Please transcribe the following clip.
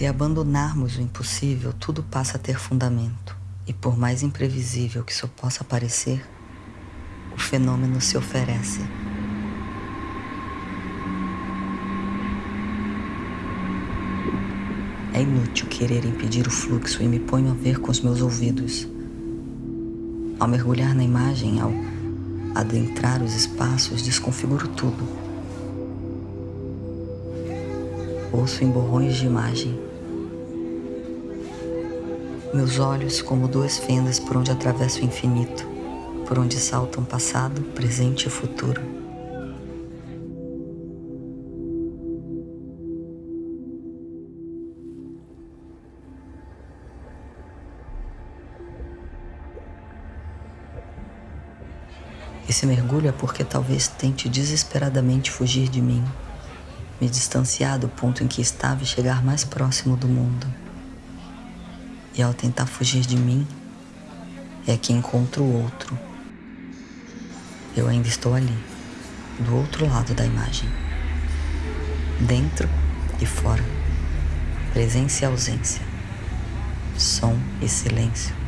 Se abandonarmos o impossível, tudo passa a ter fundamento. E por mais imprevisível que isso possa parecer, o fenômeno se oferece. É inútil querer impedir o fluxo e me ponho a ver com os meus ouvidos. Ao mergulhar na imagem, ao adentrar os espaços, desconfiguro tudo. Ouço em borrões de imagem. Meus olhos como duas fendas por onde atravesso o infinito, por onde saltam passado, presente e futuro. Esse mergulho é porque talvez tente desesperadamente fugir de mim, me distanciar do ponto em que estava e chegar mais próximo do mundo. E ao tentar fugir de mim, é que encontro o outro. Eu ainda estou ali, do outro lado da imagem. Dentro e fora. Presença e ausência. Som e silêncio.